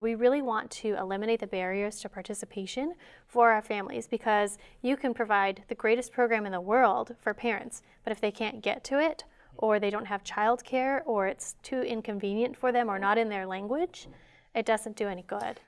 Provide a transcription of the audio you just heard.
We really want to eliminate the barriers to participation for our families because you can provide the greatest program in the world for parents, but if they can't get to it, or they don't have childcare, or it's too inconvenient for them, or not in their language, it doesn't do any good.